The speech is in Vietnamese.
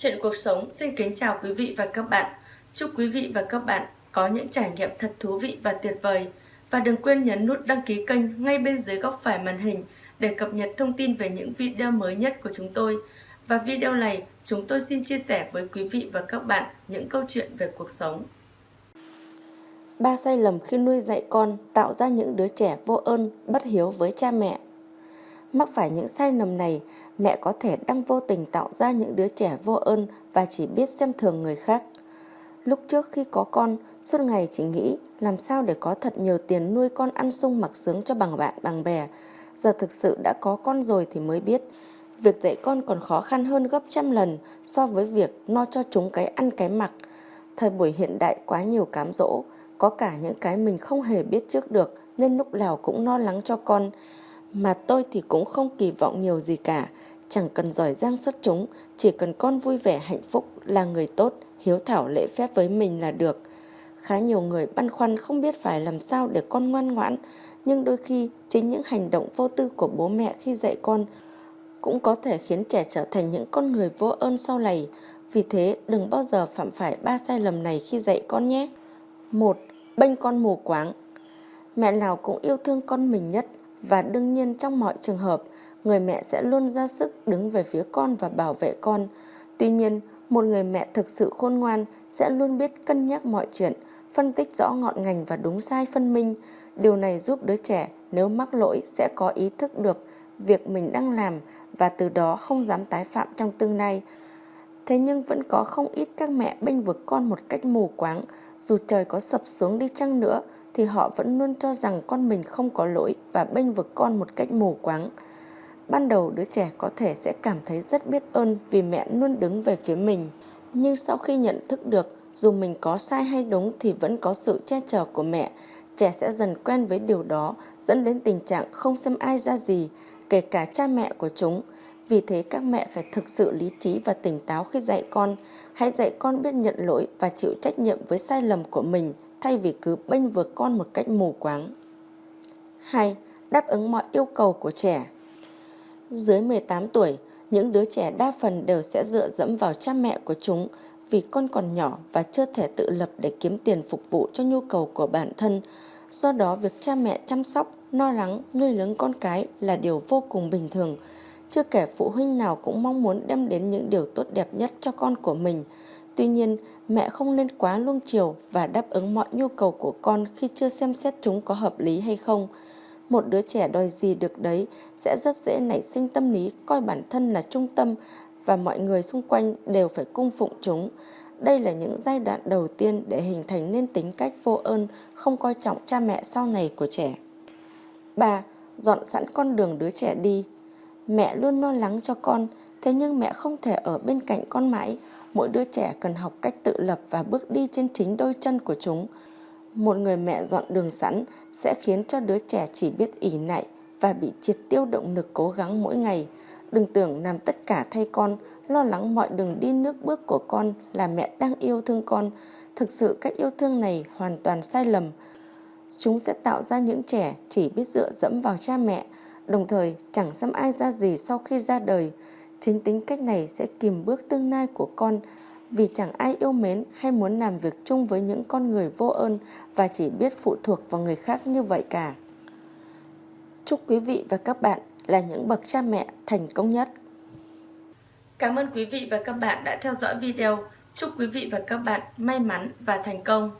Chuyện cuộc sống xin kính chào quý vị và các bạn. Chúc quý vị và các bạn có những trải nghiệm thật thú vị và tuyệt vời. Và đừng quên nhấn nút đăng ký kênh ngay bên dưới góc phải màn hình để cập nhật thông tin về những video mới nhất của chúng tôi. Và video này, chúng tôi xin chia sẻ với quý vị và các bạn những câu chuyện về cuộc sống. Ba sai lầm khi nuôi dạy con tạo ra những đứa trẻ vô ơn, bất hiếu với cha mẹ. Mắc phải những sai lầm này, mẹ có thể đang vô tình tạo ra những đứa trẻ vô ơn và chỉ biết xem thường người khác. Lúc trước khi có con, suốt ngày chỉ nghĩ làm sao để có thật nhiều tiền nuôi con ăn sung mặc sướng cho bằng bạn bằng bè. Giờ thực sự đã có con rồi thì mới biết, việc dạy con còn khó khăn hơn gấp trăm lần so với việc no cho chúng cái ăn cái mặc. Thời buổi hiện đại quá nhiều cám dỗ, có cả những cái mình không hề biết trước được nên lúc nào cũng lo lắng cho con. Mà tôi thì cũng không kỳ vọng nhiều gì cả, chẳng cần giỏi giang xuất chúng, chỉ cần con vui vẻ hạnh phúc là người tốt, hiếu thảo lễ phép với mình là được. Khá nhiều người băn khoăn không biết phải làm sao để con ngoan ngoãn, nhưng đôi khi chính những hành động vô tư của bố mẹ khi dạy con cũng có thể khiến trẻ trở thành những con người vô ơn sau này. Vì thế đừng bao giờ phạm phải ba sai lầm này khi dạy con nhé. một Bênh con mù quáng Mẹ nào cũng yêu thương con mình nhất và đương nhiên trong mọi trường hợp, người mẹ sẽ luôn ra sức đứng về phía con và bảo vệ con. Tuy nhiên, một người mẹ thực sự khôn ngoan sẽ luôn biết cân nhắc mọi chuyện, phân tích rõ ngọn ngành và đúng sai phân minh. Điều này giúp đứa trẻ nếu mắc lỗi sẽ có ý thức được việc mình đang làm và từ đó không dám tái phạm trong tương lai. Thế nhưng vẫn có không ít các mẹ bênh vực con một cách mù quáng, dù trời có sập xuống đi chăng nữa thì họ vẫn luôn cho rằng con mình không có lỗi và bênh vực con một cách mù quáng. Ban đầu đứa trẻ có thể sẽ cảm thấy rất biết ơn vì mẹ luôn đứng về phía mình. Nhưng sau khi nhận thức được dù mình có sai hay đúng thì vẫn có sự che chở của mẹ, trẻ sẽ dần quen với điều đó dẫn đến tình trạng không xem ai ra gì, kể cả cha mẹ của chúng. Vì thế các mẹ phải thực sự lý trí và tỉnh táo khi dạy con. Hãy dạy con biết nhận lỗi và chịu trách nhiệm với sai lầm của mình thay vì cứ bênh vực con một cách mù quáng. 2. Đáp ứng mọi yêu cầu của trẻ Dưới 18 tuổi, những đứa trẻ đa phần đều sẽ dựa dẫm vào cha mẹ của chúng vì con còn nhỏ và chưa thể tự lập để kiếm tiền phục vụ cho nhu cầu của bản thân. Do đó, việc cha mẹ chăm sóc, lo lắng, nuôi lớn con cái là điều vô cùng bình thường. Chưa kể phụ huynh nào cũng mong muốn đem đến những điều tốt đẹp nhất cho con của mình. Tuy nhiên, mẹ không nên quá luông chiều và đáp ứng mọi nhu cầu của con khi chưa xem xét chúng có hợp lý hay không. Một đứa trẻ đòi gì được đấy sẽ rất dễ nảy sinh tâm lý coi bản thân là trung tâm và mọi người xung quanh đều phải cung phụng chúng. Đây là những giai đoạn đầu tiên để hình thành nên tính cách vô ơn, không coi trọng cha mẹ sau này của trẻ. 3. Dọn sẵn con đường đứa trẻ đi Mẹ luôn lo lắng cho con, thế nhưng mẹ không thể ở bên cạnh con mãi. Mỗi đứa trẻ cần học cách tự lập và bước đi trên chính đôi chân của chúng. Một người mẹ dọn đường sẵn sẽ khiến cho đứa trẻ chỉ biết ỉ nại và bị triệt tiêu động lực cố gắng mỗi ngày. Đừng tưởng làm tất cả thay con, lo lắng mọi đường đi nước bước của con là mẹ đang yêu thương con. Thực sự cách yêu thương này hoàn toàn sai lầm. Chúng sẽ tạo ra những trẻ chỉ biết dựa dẫm vào cha mẹ, đồng thời chẳng xăm ai ra gì sau khi ra đời. Chính tính cách này sẽ kìm bước tương lai của con vì chẳng ai yêu mến hay muốn làm việc chung với những con người vô ơn và chỉ biết phụ thuộc vào người khác như vậy cả. Chúc quý vị và các bạn là những bậc cha mẹ thành công nhất. Cảm ơn quý vị và các bạn đã theo dõi video. Chúc quý vị và các bạn may mắn và thành công.